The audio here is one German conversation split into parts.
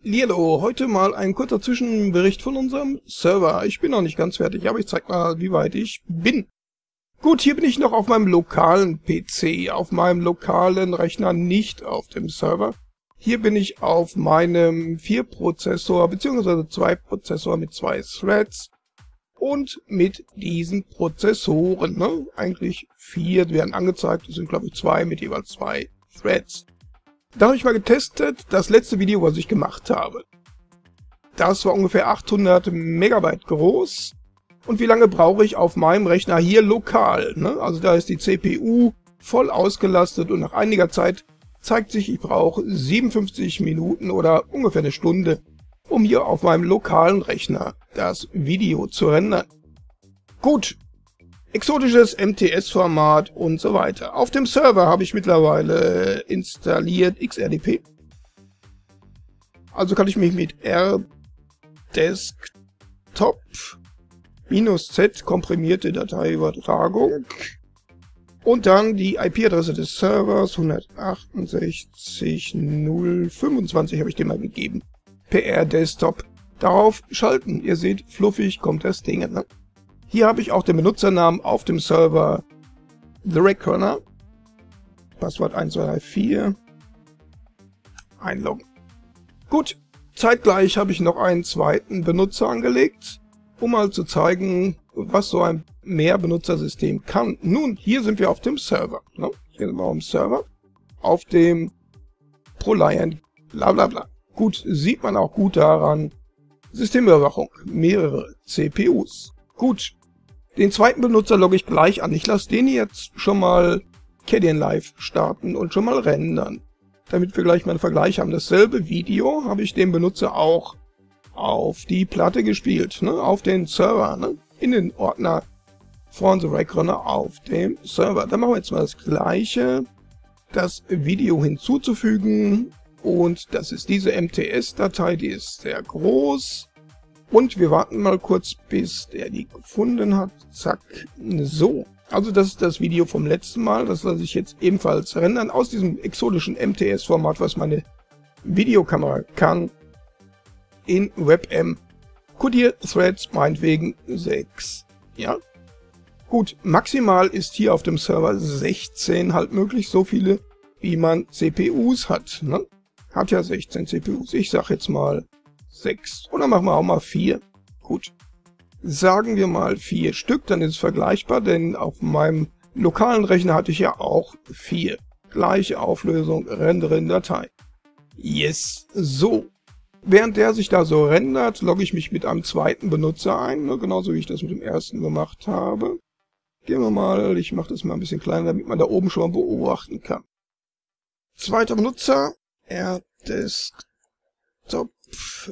Lilo, heute mal ein kurzer Zwischenbericht von unserem Server. Ich bin noch nicht ganz fertig, aber ich zeig mal, wie weit ich bin. Gut, hier bin ich noch auf meinem lokalen PC, auf meinem lokalen Rechner, nicht auf dem Server. Hier bin ich auf meinem 4-Prozessor bzw. 2-Prozessor mit zwei Threads und mit diesen Prozessoren. Ne? Eigentlich vier werden angezeigt, es sind glaube ich zwei mit jeweils zwei Threads. Da habe ich mal getestet, das letzte Video, was ich gemacht habe. Das war ungefähr 800 Megabyte groß. Und wie lange brauche ich auf meinem Rechner hier lokal? Ne? Also da ist die CPU voll ausgelastet und nach einiger Zeit zeigt sich, ich brauche 57 Minuten oder ungefähr eine Stunde, um hier auf meinem lokalen Rechner das Video zu rendern. Gut, exotisches MTS-Format und so weiter. Auf dem Server habe ich mittlerweile installiert XRDP. Also kann ich mich mit rdesktop Z komprimierte Dateiübertragung und dann die IP-Adresse des Servers 168.025 habe ich dem mal gegeben. PR Desktop. Darauf schalten. Ihr seht, fluffig kommt das Ding. Ne? Hier habe ich auch den Benutzernamen auf dem Server The Reckoner. Passwort 1234. Einloggen. Gut, zeitgleich habe ich noch einen zweiten Benutzer angelegt, um mal zu zeigen, was so ein Mehrbenutzersystem kann. Nun, hier sind wir auf dem Server. Ne? Hier sind wir auf dem Server. Auf dem ProLiant, bla bla bla. Gut, sieht man auch gut daran. Systemüberwachung, mehrere CPUs. Gut, den zweiten Benutzer logge ich gleich an. Ich lasse den jetzt schon mal Live starten und schon mal rendern. Damit wir gleich mal einen Vergleich haben. Dasselbe Video habe ich dem Benutzer auch auf die Platte gespielt, ne? auf den Server, ne? in den Ordner von The Rackrunner auf dem Server. Dann machen wir jetzt mal das gleiche, das Video hinzuzufügen und das ist diese MTS-Datei, die ist sehr groß und wir warten mal kurz, bis der die gefunden hat. Zack. So. Also das ist das Video vom letzten Mal. Das lasse ich jetzt ebenfalls rendern aus diesem exotischen MTS-Format, was meine Videokamera kann. In WebM. Codier Threads meinetwegen 6. Ja. Gut, maximal ist hier auf dem Server 16 halt möglich, so viele wie man CPUs hat. Ne? Hat ja 16 CPUs. Ich sag jetzt mal 6. Oder machen wir auch mal 4. Gut. Sagen wir mal 4 Stück, dann ist es vergleichbar, denn auf meinem lokalen Rechner hatte ich ja auch 4. Gleiche Auflösung, rendere Datei. Yes, so. Während der sich da so rendert, logge ich mich mit einem zweiten Benutzer ein, ne, genauso wie ich das mit dem ersten gemacht habe. Gehen wir mal, ich mache das mal ein bisschen kleiner, damit man da oben schon mal beobachten kann. Zweiter Benutzer, rdesktop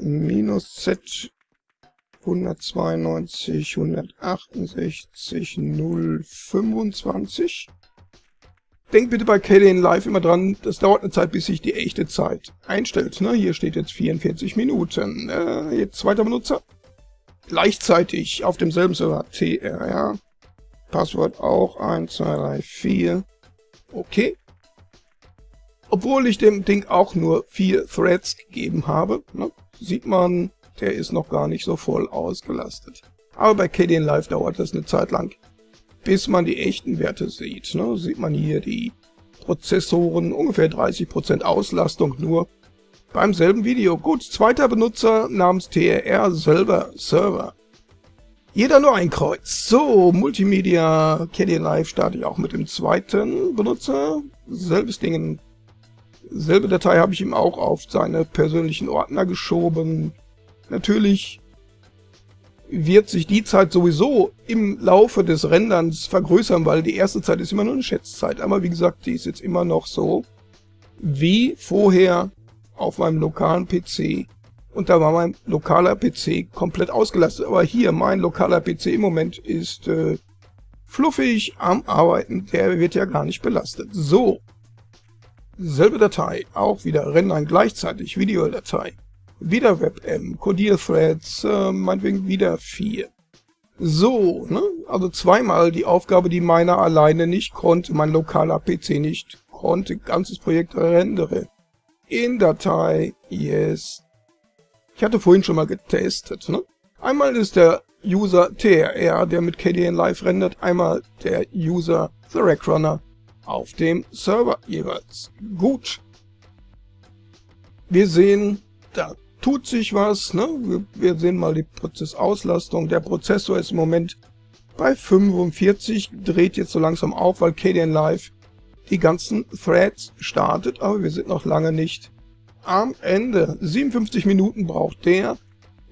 minus z 192, 168, 025. Denkt bitte bei KDN Live immer dran, das dauert eine Zeit, bis sich die echte Zeit einstellt. Ne? Hier steht jetzt 44 Minuten. Äh, jetzt zweiter Benutzer. Gleichzeitig auf demselben Server TRR. Passwort auch 1, 2, 3, 4. Okay obwohl ich dem Ding auch nur vier Threads gegeben habe, ne, sieht man, der ist noch gar nicht so voll ausgelastet. Aber bei KDN Live dauert das eine Zeit lang, bis man die echten Werte sieht. Ne, sieht man hier die Prozessoren, ungefähr 30% Auslastung nur. Beim selben Video. Gut, zweiter Benutzer namens TRR selber Server. Jeder nur ein Kreuz. So, Multimedia KDN Live starte ich auch mit dem zweiten Benutzer. Selbes Ding Selbe Datei habe ich ihm auch auf seine persönlichen Ordner geschoben. Natürlich wird sich die Zeit sowieso im Laufe des Renderns vergrößern, weil die erste Zeit ist immer nur eine Schätzzeit. Aber wie gesagt, die ist jetzt immer noch so wie vorher auf meinem lokalen PC. Und da war mein lokaler PC komplett ausgelastet. Aber hier, mein lokaler PC im Moment ist äh, fluffig am Arbeiten. Der wird ja gar nicht belastet. So, Selbe Datei, auch wieder rendern gleichzeitig Videodatei. Wieder WebM, Codierthreads, äh, meinetwegen wieder 4. So, ne? Also zweimal die Aufgabe, die meiner alleine nicht konnte, mein lokaler PC nicht konnte, ganzes Projekt rendere. In Datei, yes. Ich hatte vorhin schon mal getestet. Ne? Einmal ist der User TRR, der mit KDN Live rendert, einmal der User The Rack Runner auf dem Server jeweils. Gut. Wir sehen, da tut sich was. Ne? Wir sehen mal die Prozessauslastung. Der Prozessor ist im Moment bei 45, dreht jetzt so langsam auf, weil KDN Live die ganzen Threads startet, aber wir sind noch lange nicht am Ende. 57 Minuten braucht der.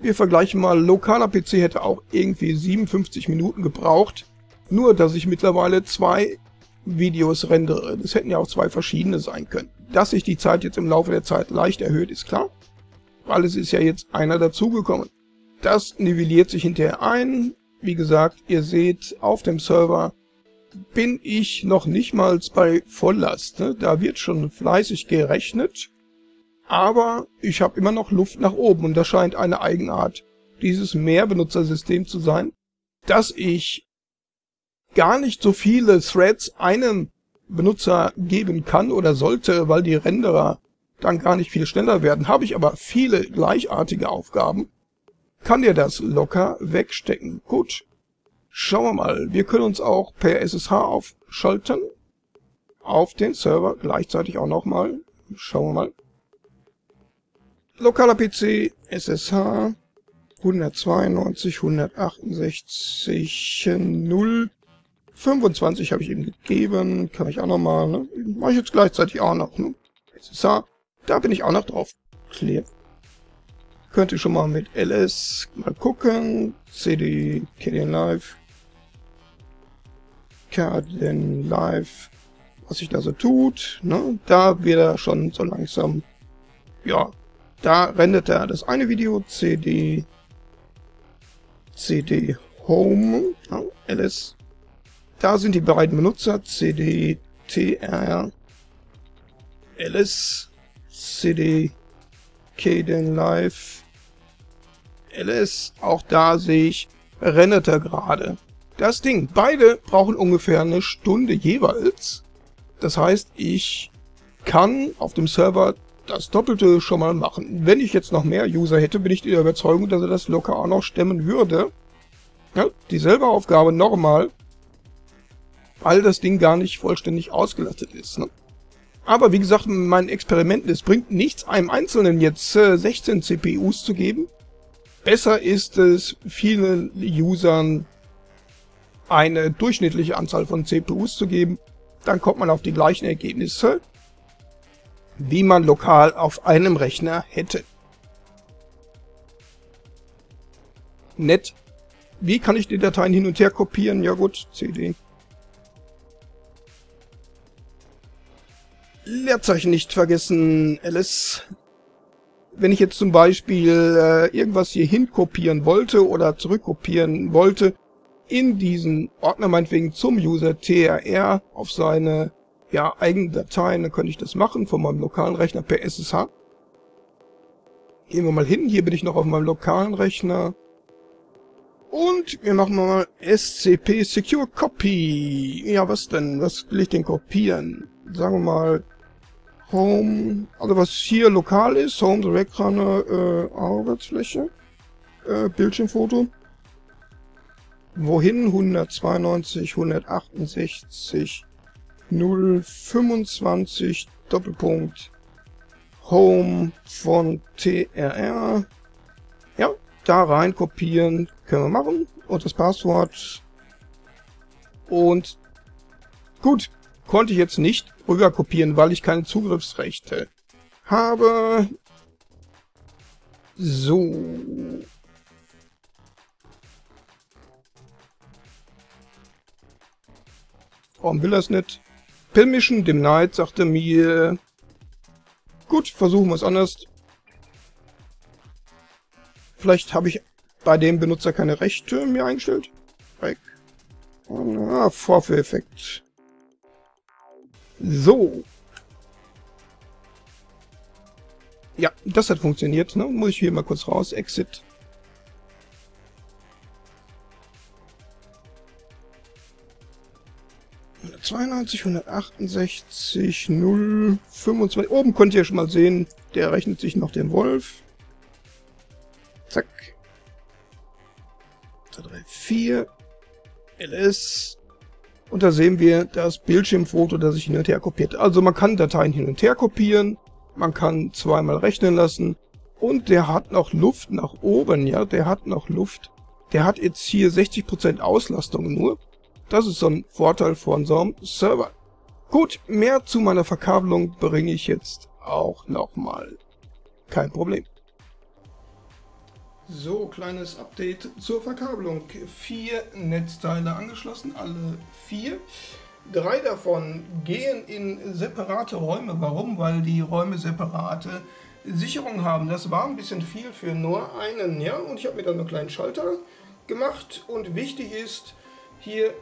Wir vergleichen mal, lokaler PC hätte auch irgendwie 57 Minuten gebraucht. Nur, dass ich mittlerweile zwei Videos rendere. Das hätten ja auch zwei verschiedene sein können. Dass sich die Zeit jetzt im Laufe der Zeit leicht erhöht, ist klar. Weil es ist ja jetzt einer dazugekommen. Das nivelliert sich hinterher ein. Wie gesagt, ihr seht, auf dem Server bin ich noch nicht mal bei Volllast. Ne? Da wird schon fleißig gerechnet. Aber ich habe immer noch Luft nach oben und das scheint eine Eigenart dieses Mehrbenutzersystem zu sein, dass ich gar nicht so viele Threads einem Benutzer geben kann oder sollte, weil die Renderer dann gar nicht viel schneller werden. Habe ich aber viele gleichartige Aufgaben, kann der das locker wegstecken. Gut, schauen wir mal. Wir können uns auch per SSH aufschalten. Auf den Server gleichzeitig auch nochmal. Schauen wir mal. Lokaler PC, SSH, 192, 168, 0, 25 habe ich ihm gegeben. Kann ich auch nochmal, ne? Mache ich jetzt gleichzeitig auch noch, ne? SSH, da bin ich auch noch drauf. Clear. Könnte schon mal mit ls mal gucken. cd kden live. kden live. Was sich da so tut, ne? Da wird er schon so langsam, ja, da rendert er das eine Video, cd, cd home, ja, ls. Da sind die beiden Benutzer, cd, tr, ls, cd, kden live, ls. Auch da sehe ich, rennet er gerade. Das Ding, beide brauchen ungefähr eine Stunde jeweils. Das heißt, ich kann auf dem Server das Doppelte schon mal machen. Wenn ich jetzt noch mehr User hätte, bin ich der Überzeugung, dass er das locker auch noch stemmen würde. Ja, dieselbe Aufgabe nochmal, weil das Ding gar nicht vollständig ausgelastet ist. Ne? Aber wie gesagt, mein Experiment, es bringt nichts, einem Einzelnen jetzt äh, 16 CPUs zu geben. Besser ist es, vielen Usern eine durchschnittliche Anzahl von CPUs zu geben. Dann kommt man auf die gleichen Ergebnisse wie man lokal auf einem Rechner hätte. Nett. Wie kann ich die Dateien hin und her kopieren? Ja gut, CD. Leerzeichen nicht vergessen, Alice. Wenn ich jetzt zum Beispiel äh, irgendwas hier hin kopieren wollte oder zurückkopieren wollte, in diesen Ordner meinetwegen zum User TRR auf seine ja, eigene Dateien, dann könnte ich das machen von meinem lokalen Rechner per SSH. Gehen wir mal hin, hier bin ich noch auf meinem lokalen Rechner. Und wir machen mal SCP Secure Copy. Ja, was denn? Was will ich denn kopieren? Sagen wir mal Home, also was hier lokal ist, Home Direct Runner, äh, Arbeitsfläche, äh, Bildschirmfoto. Wohin? 192, 168, 025 Doppelpunkt Home von TRR. Ja, da rein kopieren können wir machen. Und das Passwort. Und gut, konnte ich jetzt nicht rüber kopieren, weil ich keine Zugriffsrechte habe. So. Warum will es nicht? Permission denied, sagte mir. Gut, versuchen wir es anders. Vielleicht habe ich bei dem Benutzer keine Rechte mir eingestellt. Weg. Ah, Vorführeffekt. So. Ja, das hat funktioniert. Ne? Muss ich hier mal kurz raus. Exit. 192, 168, 0, 25. Oben könnt ihr schon mal sehen, der rechnet sich noch den Wolf. Zack. 2, 3, 4. ls. Und da sehen wir das Bildschirmfoto, das sich hin und her kopiert. Also man kann Dateien hin und her kopieren, man kann zweimal rechnen lassen und der hat noch Luft nach oben, ja, der hat noch Luft. Der hat jetzt hier 60% Auslastung nur. Das ist so ein Vorteil von so einem Server. Gut, mehr zu meiner Verkabelung bringe ich jetzt auch nochmal. Kein Problem. So, kleines Update zur Verkabelung. Vier Netzteile angeschlossen, alle vier. Drei davon gehen in separate Räume. Warum? Weil die Räume separate Sicherung haben. Das war ein bisschen viel für nur einen, ja. Und ich habe mir dann einen kleinen Schalter gemacht. Und wichtig ist hier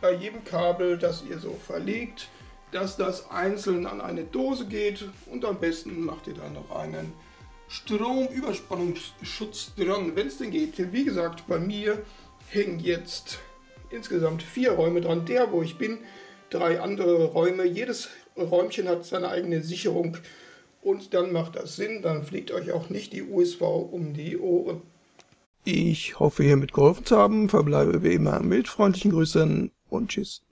bei jedem Kabel, das ihr so verlegt, dass das einzeln an eine Dose geht. Und am besten macht ihr dann noch einen Stromüberspannungsschutz dran, wenn es denn geht. Wie gesagt, bei mir hängen jetzt insgesamt vier Räume dran. Der, wo ich bin, drei andere Räume. Jedes Räumchen hat seine eigene Sicherung und dann macht das Sinn. Dann fliegt euch auch nicht die USV um die Ohren. Ich hoffe, hiermit geholfen zu haben. Verbleibe wie immer mit freundlichen Grüßen und Tschüss.